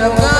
Don't go.